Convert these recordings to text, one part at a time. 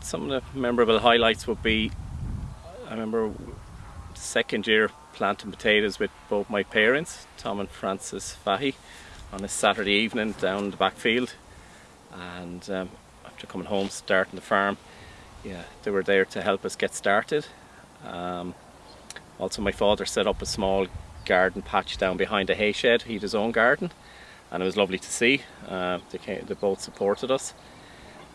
some of the memorable highlights would be, I remember second year planting potatoes with both my parents, Tom and Francis Fahy, on a Saturday evening down the backfield. And um, after coming home, starting the farm, yeah, they were there to help us get started. Um, also, my father set up a small garden patch down behind the hay shed. He had his own garden, and it was lovely to see. Uh, they, came, they both supported us.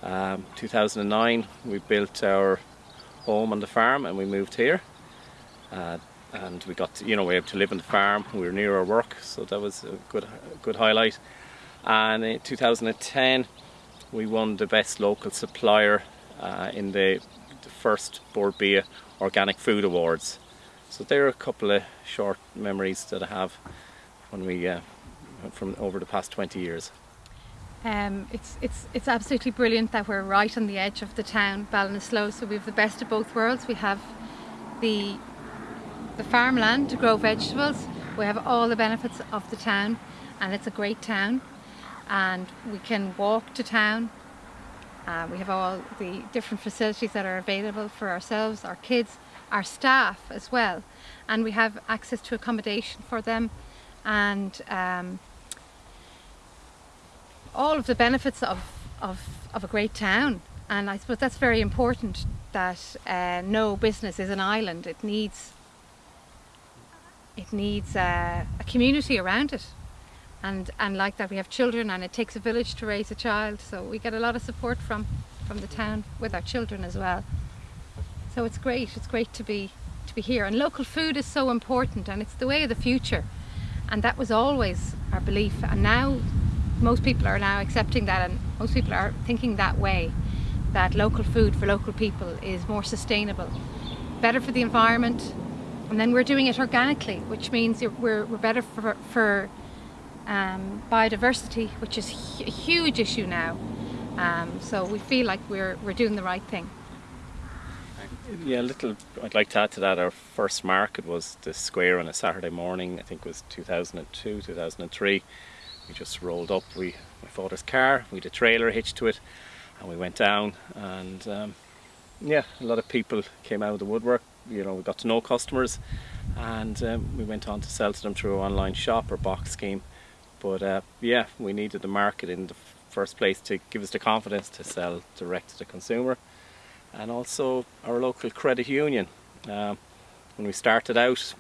Um, 2009, we built our home on the farm and we moved here. Uh, and we got, to, you know, we were able to live on the farm. We were near our work, so that was a good, good highlight. And in 2010, we won the best local supplier uh, in the, the first Bord Bia Organic Food Awards. So there are a couple of short memories that I have when we uh, from over the past 20 years. Um, it's, it's, it's absolutely brilliant that we're right on the edge of the town, Ballinasloe, so we have the best of both worlds. We have the, the farmland to grow vegetables, we have all the benefits of the town and it's a great town. And we can walk to town. Uh, we have all the different facilities that are available for ourselves, our kids, our staff as well. And we have access to accommodation for them. And um, all of the benefits of, of, of a great town. And I suppose that's very important that uh, no business is an island. It needs it needs uh, a community around it. And and like that we have children and it takes a village to raise a child. So we get a lot of support from from the town with our children as well. So it's great it's great to be to be here. And local food is so important and it's the way of the future. And that was always our belief. And now most people are now accepting that and most people are thinking that way that local food for local people is more sustainable better for the environment and then we're doing it organically which means we're, we're better for, for um, biodiversity which is a huge issue now um, so we feel like we're, we're doing the right thing yeah, a little. I'd like to add to that. Our first market was the square on a Saturday morning. I think it was 2002, 2003. We just rolled up. We my father's car. We had a trailer hitched to it, and we went down. And um, yeah, a lot of people came out of the woodwork. You know, we got to know customers, and um, we went on to sell to them through our online shop or box scheme. But uh, yeah, we needed the market in the first place to give us the confidence to sell direct to the consumer and also our local credit union. Um, when we started out,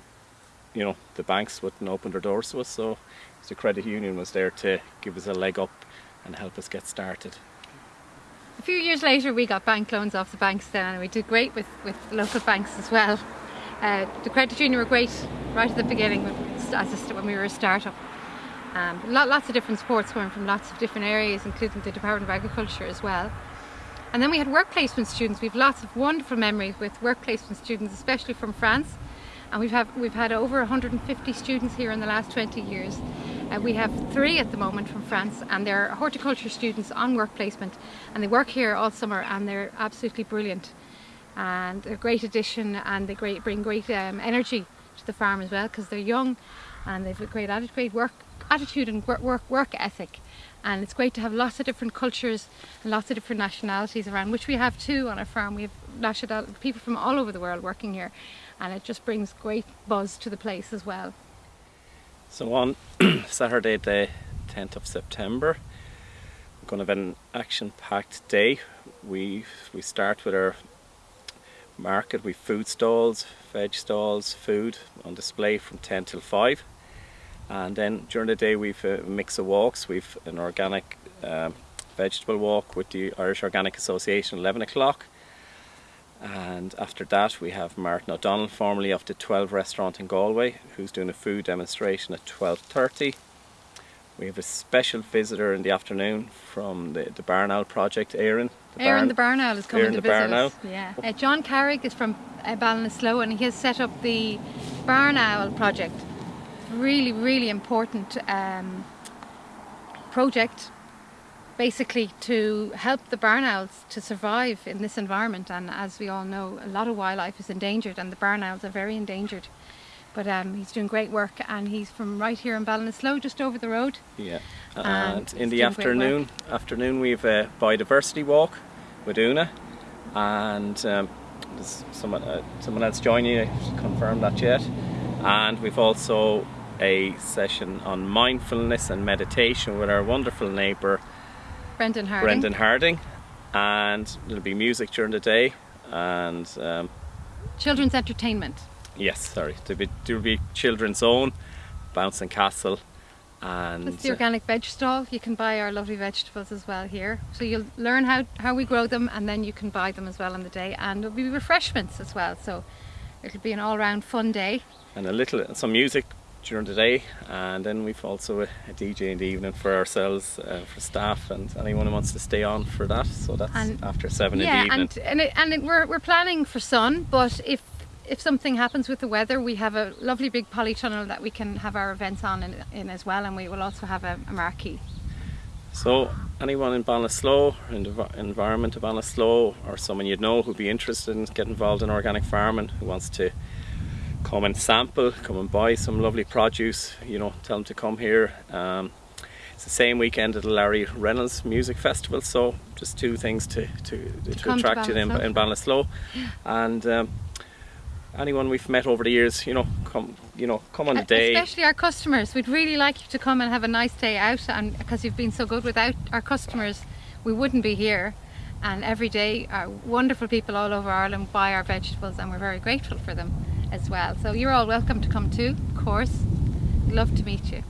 you know, the banks wouldn't open their doors to us, so the credit union was there to give us a leg up and help us get started. A few years later we got bank loans off the banks then and we did great with, with local banks as well. Uh, the credit union were great right at the beginning when we were a start-up. Um, lots of different supports coming from lots of different areas including the Department of Agriculture as well. And then we had work placement students. We have lots of wonderful memories with work placement students, especially from France. And we've, have, we've had over 150 students here in the last 20 years. Uh, we have three at the moment from France and they're horticulture students on work placement and they work here all summer and they're absolutely brilliant. And a great addition and they great, bring great um, energy to the farm as well because they're young and they've a great attitude, great work, attitude and work, work, work ethic. And it's great to have lots of different cultures and lots of different nationalities around which we have too on our farm. We have national people from all over the world working here and it just brings great buzz to the place as well so on Saturday the 10th of September we're going to have an action-packed day. We we start with our market with food stalls veg stalls food on display from 10 till 5 and then during the day we've a mix of walks. We've an organic um, vegetable walk with the Irish Organic Association 11 o'clock and after that we have Martin O'Donnell formerly of the 12 restaurant in Galway who's doing a food demonstration at 12.30 we have a special visitor in the afternoon from the, the Barn Owl project, Aaron. The Aaron Barn, the Barn Owl is coming Aaron to visit us. Yeah. Uh, John Carrick is from uh, Ballinasloe and he has set up the Barn Owl project really, really important um, project basically to help the barn owls to survive in this environment. And as we all know a lot of wildlife is endangered and the barn owls are very endangered. But um, he's doing great work and he's from right here in Ballinasloe just over the road. Yeah and, and in the afternoon afternoon we have a biodiversity walk with Una and um, there's someone, uh, someone else joining you, confirm that yet. And we've also a session on mindfulness and meditation with our wonderful neighbour Brendan Harding. Brendan Harding. And there'll be music during the day and um, Children's entertainment. yes, sorry, there'll be, there'll be children's own, Bouncing Castle and That's the uh, organic veg stall. You can buy our lovely vegetables as well here. So you'll learn how, how we grow them and then you can buy them as well on the day. And there'll be refreshments as well. So it'll be an all round fun day. and a little some music during the day and then we've also a, a DJ in the evening for ourselves uh, for staff and anyone who wants to stay on for that so that's And- after seven yeah, in the evening and and, it, and it, we're, we're planning for sun, but if if something happens with the weather, we have a lovely big polytunnel that we can have our events on in, in as well, and we will also have a, a marquee. so anyone in Ballinasloe in the environment of Ballinasloe or someone you'd know who'd be interested in getting involved in organic farming who wants to come and sample come and buy some lovely produce you know tell them to come here. Um, it's the same weekend at the Larry Reynolds Music Festival so just two things to, to, to, to attract you in, in Ballinasloe and um, anyone we've met over the years you know come you know come on the Uh, day. Especially our customers. We'd really like you to come and have a nice day out and because you've been so good without our customers we wouldn't be here. And every day our wonderful people all over Ireland buy our vegetables and we're very grateful for them as well. So you're all welcome to come too, of course. Love to meet you.